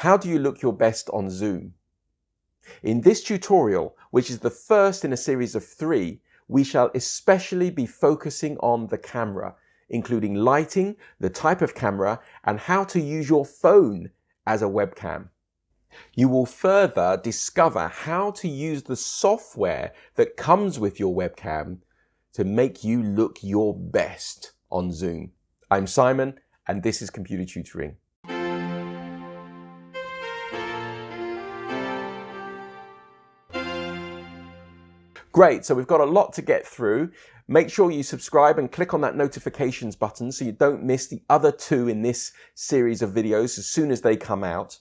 How do you look your best on Zoom? In this tutorial, which is the first in a series of three, we shall especially be focusing on the camera, including lighting, the type of camera, and how to use your phone as a webcam. You will further discover how to use the software that comes with your webcam to make you look your best on Zoom. I'm Simon, and this is Computer Tutoring. Great, so we've got a lot to get through. Make sure you subscribe and click on that notifications button so you don't miss the other two in this series of videos as soon as they come out.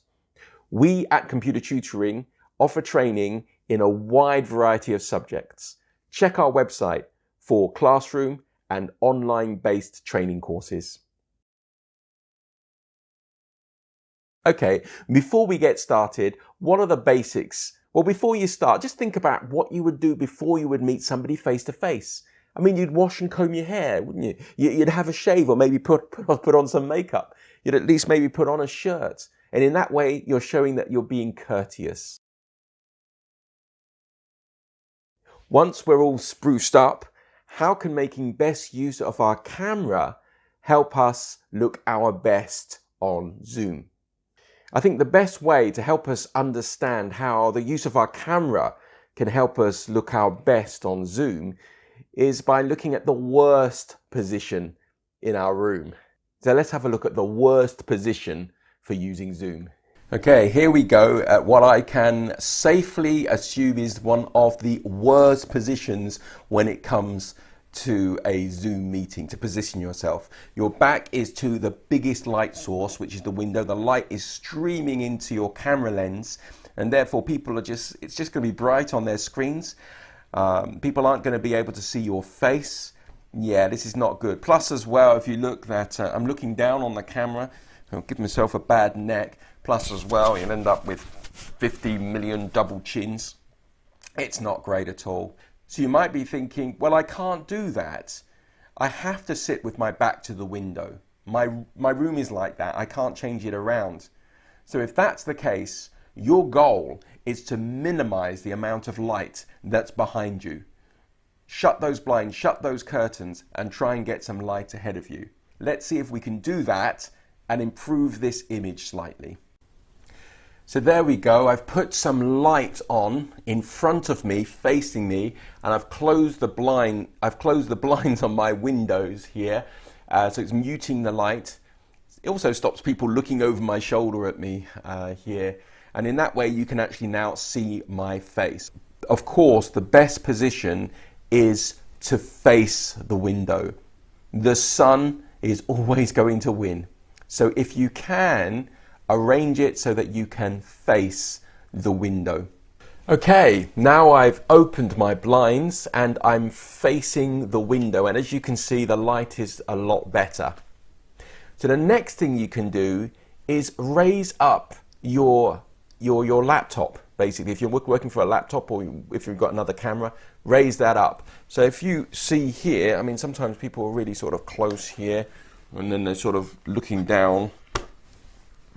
We at Computer Tutoring offer training in a wide variety of subjects. Check our website for classroom and online based training courses. Okay, before we get started, what are the basics well, before you start, just think about what you would do before you would meet somebody face to face. I mean, you'd wash and comb your hair, wouldn't you? You'd have a shave or maybe put, put on some makeup. You'd at least maybe put on a shirt. And in that way, you're showing that you're being courteous. Once we're all spruced up, how can making best use of our camera help us look our best on Zoom? I think the best way to help us understand how the use of our camera can help us look our best on Zoom is by looking at the worst position in our room. So let's have a look at the worst position for using Zoom. Okay, here we go at what I can safely assume is one of the worst positions when it comes to a Zoom meeting to position yourself. Your back is to the biggest light source, which is the window. The light is streaming into your camera lens, and therefore people are just, it's just going to be bright on their screens. Um, people aren't going to be able to see your face. Yeah, this is not good. Plus, as well, if you look that uh, I'm looking down on the camera, I'll give myself a bad neck. Plus, as well, you'll end up with 50 million double chins. It's not great at all. So you might be thinking, well, I can't do that. I have to sit with my back to the window. My, my room is like that. I can't change it around. So if that's the case, your goal is to minimize the amount of light that's behind you. Shut those blinds, shut those curtains, and try and get some light ahead of you. Let's see if we can do that and improve this image slightly. So there we go. I've put some light on in front of me, facing me, and I've closed the blind. I've closed the blinds on my windows here, uh, so it's muting the light. It also stops people looking over my shoulder at me uh, here, and in that way you can actually now see my face. Of course, the best position is to face the window. The sun is always going to win. So if you can, arrange it so that you can face the window. Okay, now I've opened my blinds and I'm facing the window and as you can see the light is a lot better. So the next thing you can do is raise up your, your, your laptop basically. If you're working for a laptop or if you've got another camera, raise that up. So if you see here, I mean sometimes people are really sort of close here and then they're sort of looking down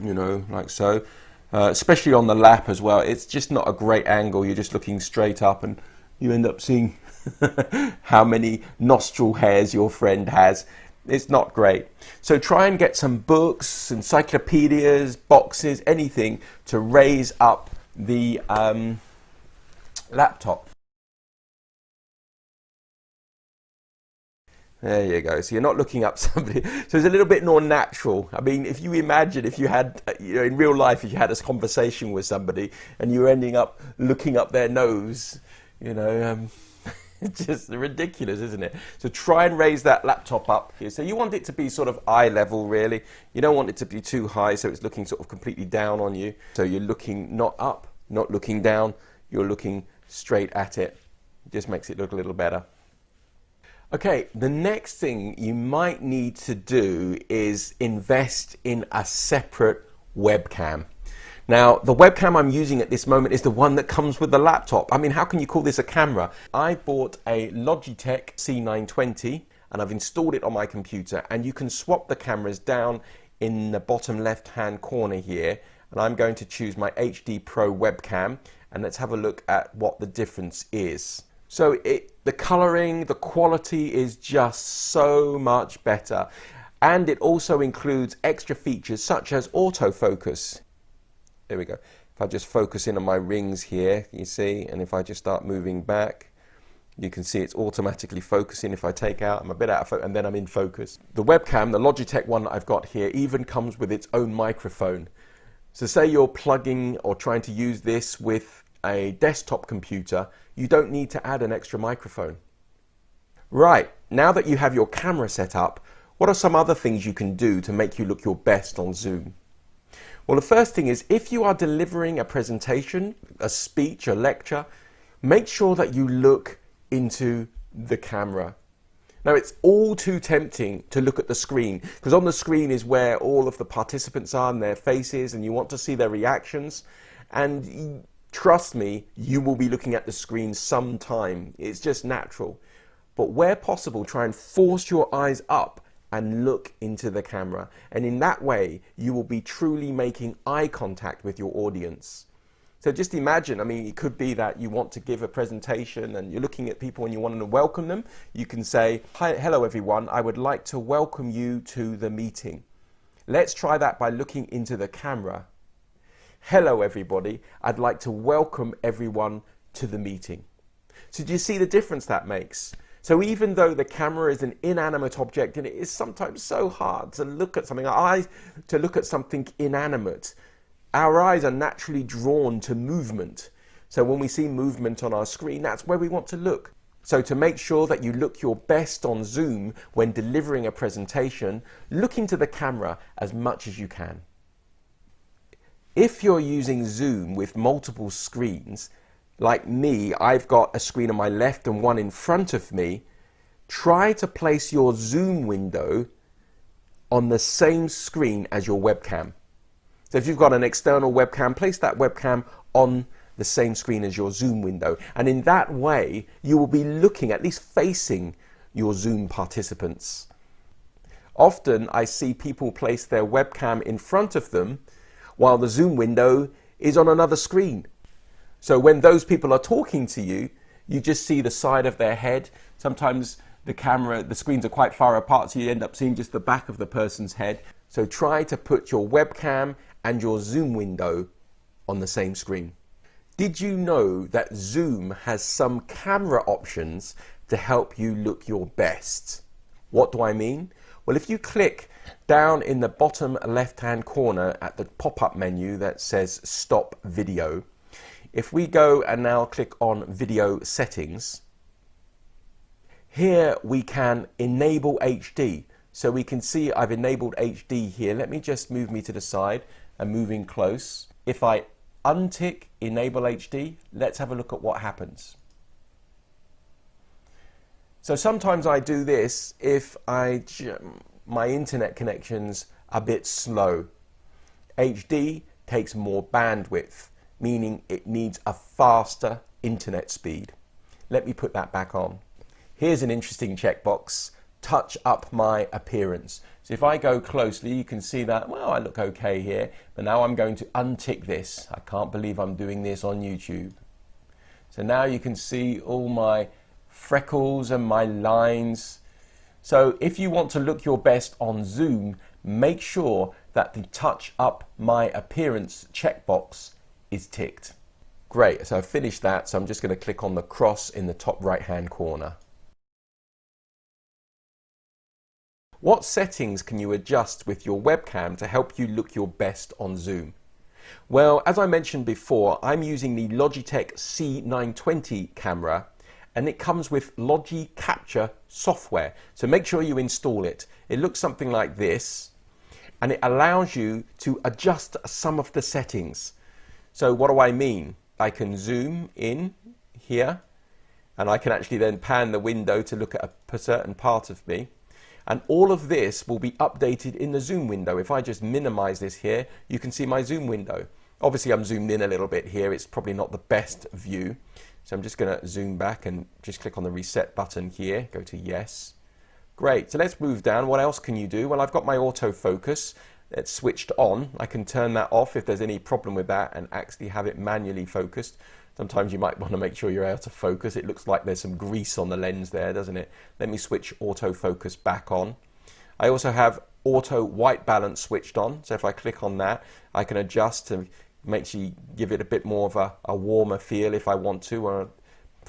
you know, like so. Uh, especially on the lap as well. It's just not a great angle. You're just looking straight up and you end up seeing how many nostril hairs your friend has. It's not great. So try and get some books, encyclopedias, boxes, anything to raise up the um, laptop. There you go. So you're not looking up somebody. So it's a little bit more natural. I mean, if you imagine if you had, uh, you know, in real life, if you had a conversation with somebody and you were ending up looking up their nose, you know, um, it's just ridiculous, isn't it? So try and raise that laptop up here. So you want it to be sort of eye level, really. You don't want it to be too high, so it's looking sort of completely down on you. So you're looking not up, not looking down. You're looking straight at it. It just makes it look a little better. Okay, the next thing you might need to do is invest in a separate webcam. Now, the webcam I'm using at this moment is the one that comes with the laptop. I mean, how can you call this a camera? I bought a Logitech C920 and I've installed it on my computer and you can swap the cameras down in the bottom left hand corner here and I'm going to choose my HD Pro webcam and let's have a look at what the difference is. So it, the coloring, the quality is just so much better. And it also includes extra features such as autofocus. There we go. If I just focus in on my rings here, you see, and if I just start moving back, you can see it's automatically focusing. If I take out, I'm a bit out of focus, and then I'm in focus. The webcam, the Logitech one that I've got here, even comes with its own microphone. So say you're plugging or trying to use this with a desktop computer, you don't need to add an extra microphone. Right, now that you have your camera set up, what are some other things you can do to make you look your best on Zoom? Well, the first thing is if you are delivering a presentation, a speech, a lecture, make sure that you look into the camera. Now, it's all too tempting to look at the screen because on the screen is where all of the participants are and their faces, and you want to see their reactions. And trust me, you will be looking at the screen sometime. It's just natural. But where possible, try and force your eyes up and look into the camera. And in that way, you will be truly making eye contact with your audience. So just imagine, I mean, it could be that you want to give a presentation and you're looking at people and you want to welcome them. You can say, Hi, hello everyone, I would like to welcome you to the meeting. Let's try that by looking into the camera. Hello everybody, I'd like to welcome everyone to the meeting. So do you see the difference that makes? So even though the camera is an inanimate object and it is sometimes so hard to look at something, eyes to look at something inanimate, our eyes are naturally drawn to movement. So when we see movement on our screen, that's where we want to look. So to make sure that you look your best on Zoom when delivering a presentation, look into the camera as much as you can. If you're using Zoom with multiple screens, like me, I've got a screen on my left and one in front of me, try to place your Zoom window on the same screen as your webcam. So if you've got an external webcam, place that webcam on the same screen as your Zoom window. And in that way, you will be looking, at least facing your Zoom participants. Often I see people place their webcam in front of them while the Zoom window is on another screen. So when those people are talking to you, you just see the side of their head. Sometimes the camera, the screens are quite far apart, so you end up seeing just the back of the person's head. So try to put your webcam and your Zoom window on the same screen. Did you know that Zoom has some camera options to help you look your best? What do I mean? Well, if you click down in the bottom left hand corner at the pop-up menu that says stop video, if we go and now click on video settings, here we can enable HD. So we can see I've enabled HD here. Let me just move me to the side and moving close. If I untick enable HD, let's have a look at what happens. So sometimes I do this if I my internet connection's a bit slow. HD takes more bandwidth, meaning it needs a faster internet speed. Let me put that back on. Here's an interesting checkbox touch up my appearance. So if I go closely, you can see that, well, I look okay here, but now I'm going to untick this. I can't believe I'm doing this on YouTube. So now you can see all my freckles and my lines. So if you want to look your best on Zoom, make sure that the touch up my appearance checkbox is ticked. Great, so I've finished that, so I'm just going to click on the cross in the top right hand corner. What settings can you adjust with your webcam to help you look your best on Zoom? Well, as I mentioned before, I'm using the Logitech C920 camera and it comes with Logi Capture software. So make sure you install it. It looks something like this and it allows you to adjust some of the settings. So what do I mean? I can zoom in here and I can actually then pan the window to look at a certain part of me. And all of this will be updated in the zoom window. If I just minimize this here, you can see my zoom window. Obviously I'm zoomed in a little bit here. It's probably not the best view. So I'm just gonna zoom back and just click on the reset button here, go to yes. Great, so let's move down. What else can you do? Well, I've got my autofocus. it's switched on. I can turn that off if there's any problem with that and actually have it manually focused. Sometimes you might want to make sure you're out of focus. It looks like there's some grease on the lens there, doesn't it? Let me switch autofocus back on. I also have auto white balance switched on. So if I click on that, I can adjust to make you give it a bit more of a, a warmer feel if I want to, or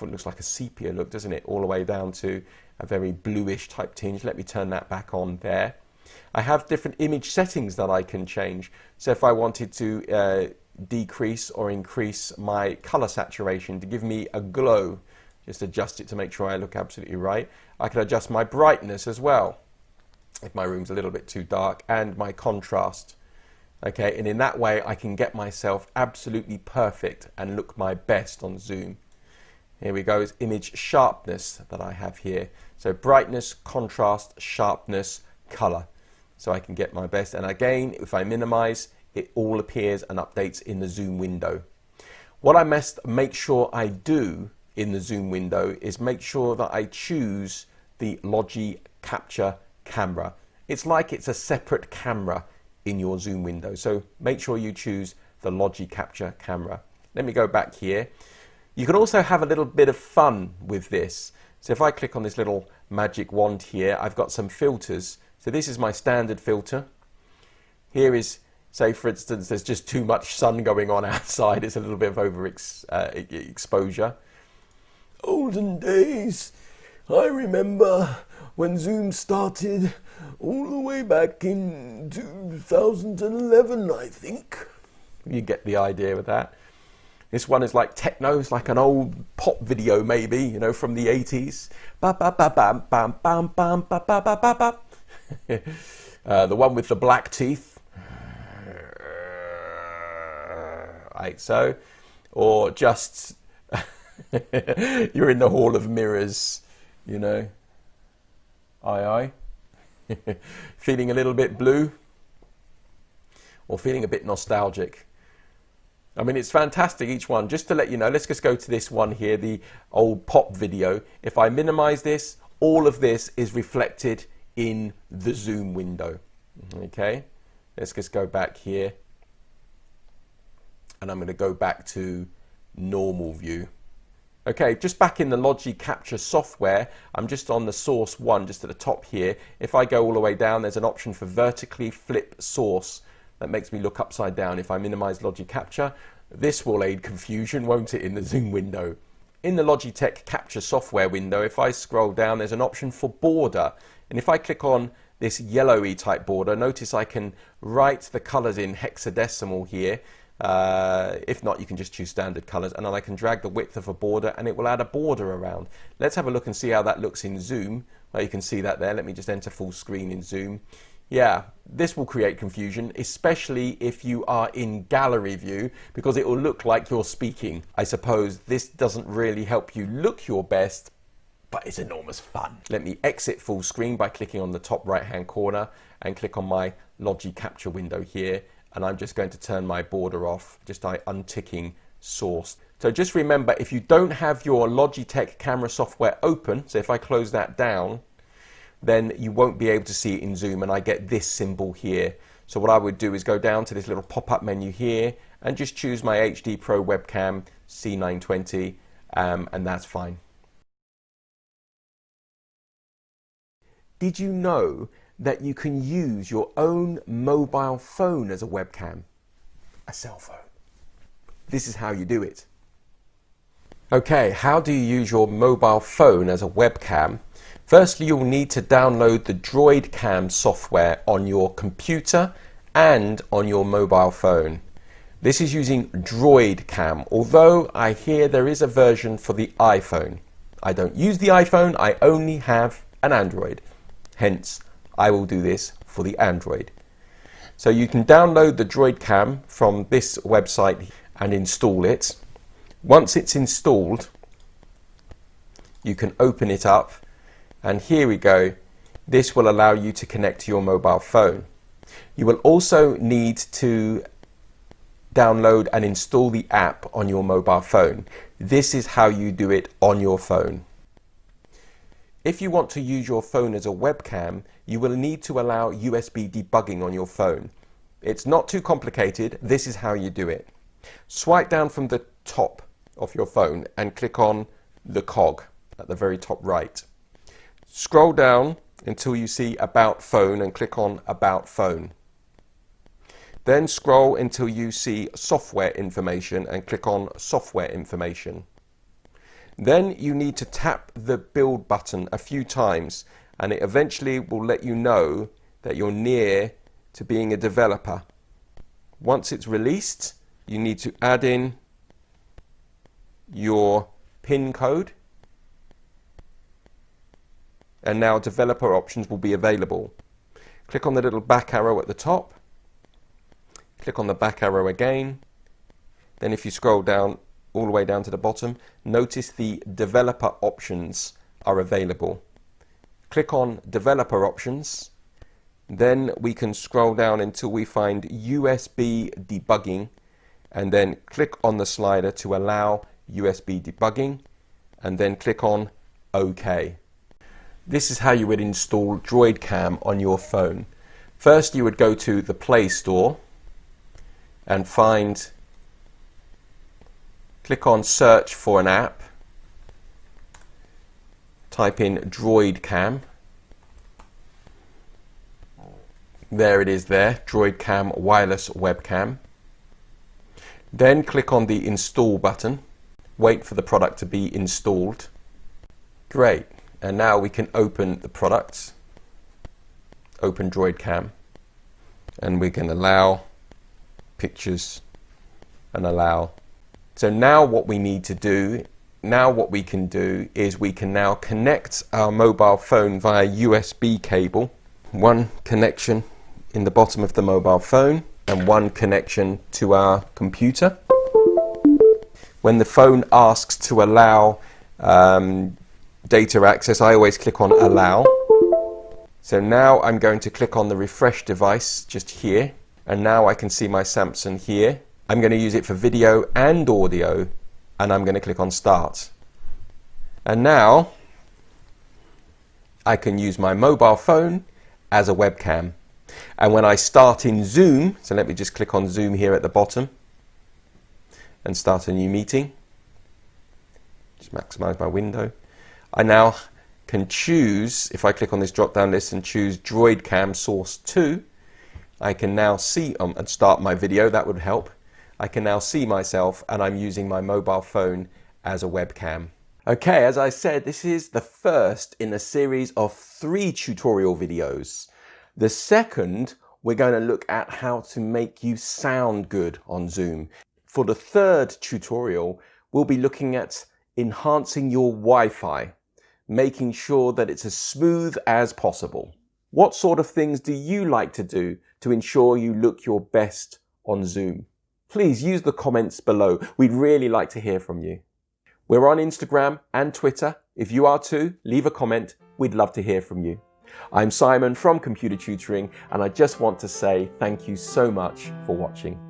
it looks like a sepia look, doesn't it? All the way down to a very bluish type tinge. Let me turn that back on there. I have different image settings that I can change. So if I wanted to uh, decrease or increase my color saturation to give me a glow, just adjust it to make sure I look absolutely right. I can adjust my brightness as well if my room's a little bit too dark and my contrast. Okay, and in that way I can get myself absolutely perfect and look my best on Zoom. Here we go, is image sharpness that I have here. So brightness, contrast, sharpness, color. So I can get my best. And again, if I minimize, it all appears and updates in the Zoom window. What I must make sure I do in the Zoom window is make sure that I choose the Logi Capture camera. It's like it's a separate camera in your Zoom window. So make sure you choose the Logi Capture camera. Let me go back here. You can also have a little bit of fun with this. So if I click on this little magic wand here, I've got some filters. So this is my standard filter. Here is, say for instance, there's just too much sun going on outside. It's a little bit of over uh, exposure. Olden days, I remember when Zoom started all the way back in 2011, I think. You get the idea with that. This one is like techno, it's like an old pop video maybe, you know, from the 80s. Ba ba ba bam bam bam bam ba ba ba ba ba. Uh, the one with the black teeth. Like so. Or just you're in the Hall of Mirrors, you know. Aye aye. feeling a little bit blue? Or feeling a bit nostalgic? I mean, it's fantastic, each one. Just to let you know, let's just go to this one here, the old pop video. If I minimize this, all of this is reflected in the zoom window. Okay, let's just go back here. And I'm going to go back to normal view. Okay, just back in the Logi Capture software, I'm just on the source one, just at the top here. If I go all the way down, there's an option for vertically flip source. That makes me look upside down. If I minimize Logi Capture, this will aid confusion, won't it, in the zoom window. In the Logitech Capture software window, if I scroll down, there's an option for border. And if I click on this yellowy type border, notice I can write the colors in hexadecimal here. Uh, if not, you can just choose standard colors and then I can drag the width of a border and it will add a border around. Let's have a look and see how that looks in Zoom. Well, you can see that there. Let me just enter full screen in Zoom. Yeah, this will create confusion, especially if you are in gallery view, because it will look like you're speaking. I suppose this doesn't really help you look your best, but it's enormous fun. Let me exit full screen by clicking on the top right hand corner and click on my Logi Capture window here. And I'm just going to turn my border off just by unticking source. So just remember, if you don't have your Logitech camera software open, so if I close that down, then you won't be able to see it in Zoom and I get this symbol here. So what I would do is go down to this little pop-up menu here and just choose my HD Pro webcam C920 um, and that's fine. Did you know that you can use your own mobile phone as a webcam? A cell phone. This is how you do it. Okay, how do you use your mobile phone as a webcam? Firstly, you'll need to download the DroidCam software on your computer and on your mobile phone. This is using DroidCam, although I hear there is a version for the iPhone. I don't use the iPhone, I only have an Android. Hence, I will do this for the Android. So you can download the DroidCam from this website and install it. Once it's installed, you can open it up and here we go. This will allow you to connect to your mobile phone. You will also need to download and install the app on your mobile phone. This is how you do it on your phone. If you want to use your phone as a webcam, you will need to allow USB debugging on your phone. It's not too complicated. This is how you do it. Swipe down from the top of your phone and click on the cog at the very top right. Scroll down until you see About Phone and click on About Phone. Then scroll until you see Software Information and click on Software Information. Then you need to tap the Build button a few times and it eventually will let you know that you're near to being a developer. Once it's released, you need to add in your PIN code and now developer options will be available. Click on the little back arrow at the top, click on the back arrow again, then if you scroll down all the way down to the bottom, notice the developer options are available. Click on developer options, then we can scroll down until we find USB debugging and then click on the slider to allow USB debugging and then click on OK. This is how you would install DroidCam on your phone. First you would go to the Play Store and find, click on search for an app, type in DroidCam, there it is there, DroidCam wireless webcam. Then click on the install button, wait for the product to be installed. Great. And now we can open the product, open DroidCam, and we can allow pictures and allow. So now what we need to do, now what we can do is we can now connect our mobile phone via USB cable. One connection in the bottom of the mobile phone and one connection to our computer. When the phone asks to allow um, data access, I always click on allow. So now I'm going to click on the refresh device just here. And now I can see my Samsung here. I'm going to use it for video and audio. And I'm going to click on start. And now I can use my mobile phone as a webcam. And when I start in Zoom, so let me just click on Zoom here at the bottom and start a new meeting. Just maximize my window. I now can choose, if I click on this drop down list and choose DroidCam Source 2, I can now see um, and start my video, that would help. I can now see myself and I'm using my mobile phone as a webcam. Okay, as I said, this is the first in a series of three tutorial videos. The second, we're going to look at how to make you sound good on Zoom. For the third tutorial, we'll be looking at enhancing your Wi-Fi making sure that it's as smooth as possible. What sort of things do you like to do to ensure you look your best on Zoom? Please use the comments below. We'd really like to hear from you. We're on Instagram and Twitter. If you are too, leave a comment. We'd love to hear from you. I'm Simon from Computer Tutoring and I just want to say thank you so much for watching.